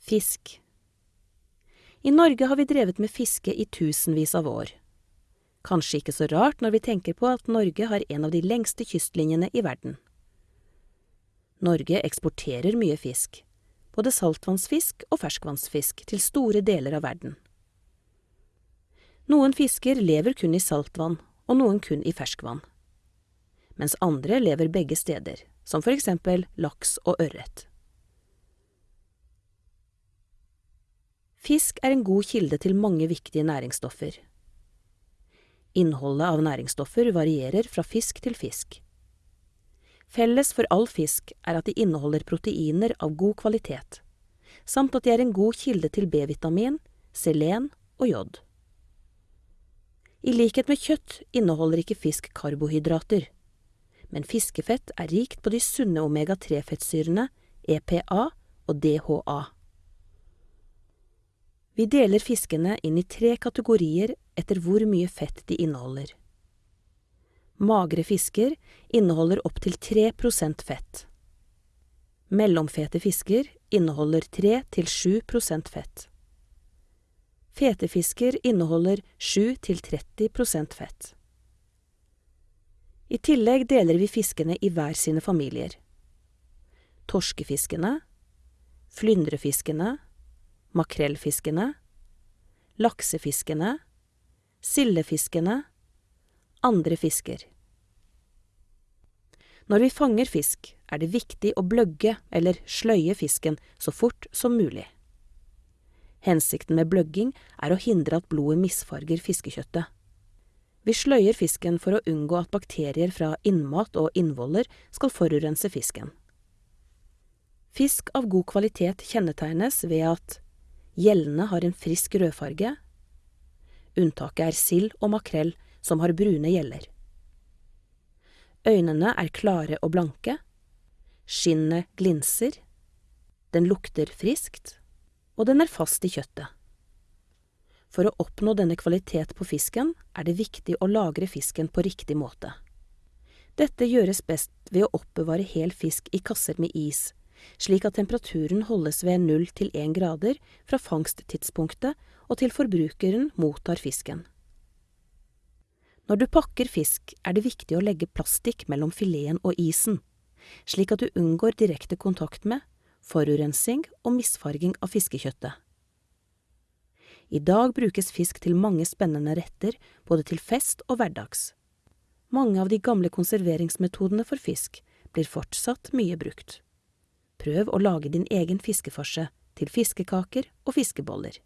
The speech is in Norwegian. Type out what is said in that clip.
Fisk I Norge har vi drevet med fiske i tusenvis av år. Kanskje ikke så rart når vi tenker på at Norge har en av de lengste kystlinjene i verden. Norge eksporterer mye fisk, både saltvannsfisk og ferskvannsfisk, til store deler av verden. Noen fisker lever kun i saltvann, og noen kun i ferskvann. Mens andre lever begge steder, som for eksempel laks og ørret. Fisk er en god kilde til mange viktige næringsstoffer. Innholdet av næringsstoffer varierer fra fisk til fisk. Felles for all fisk er at de inneholder proteiner av god kvalitet, samt at de er en god kilde til B-vitamin, selen og jod. I likhet med kjøtt inneholder ikke fisk karbohydrater, men fiskefett er rikt på de sunne omega-3-fettsyrene EPA og DHA. Vi deler fiskene inn i tre kategorier etter hvor mye fett de inneholder. Magre fisker inneholder opptil 3 prosent fett. Mellomfete fisker inneholder 3–7 prosent fett. Fete fisker inneholder 7–30 prosent fett. I tillegg deler vi fiskene i hver sine familier. Torskefiskene, flyndrefiskene, makrellfiskene, laksefiskene, sildefiskene, andre fisker. Når vi fanger fisk, er det viktig å bløgge eller sløye fisken så fort som mulig. Hensikten med bløgging er å hindre at blodet misfarger fiskekjøttet. Vi sløyer fisken for å unngå at bakterier fra innmat og innvoller skal forurense fisken. Fisk av god kvalitet kjennetegnes ved at gjellene har en frisk rødfarge. Unntaket er sild og makrell, som har brune gjeller. Øynene er klare og blanke. Skinnet glinser. Den lukter friskt, og den er fast i kjøttet. For å oppnå denne kvalitet på fisken er det viktig å lagre fisken på riktig måte. Dette gjøres best ved å oppbevare hel fisk i kasser med is, slik at temperaturen holdes ved null til én grader fra fangsttidspunktet og til forbrukeren mottar fisken. Når du pakker fisk, er det viktig å legge plastikk mellom fileten og isen, slik at du unngår direkte kontakt med, forurensing og misfarging av fiskekjøttet. I dag brukes fisk til mange spennende retter, både til fest og hverdags. Mange av de gamle konserveringsmetodene for fisk blir fortsatt mye brukt. Prøv å lage din egen fiskefarse til fiskekaker og fiskeboller.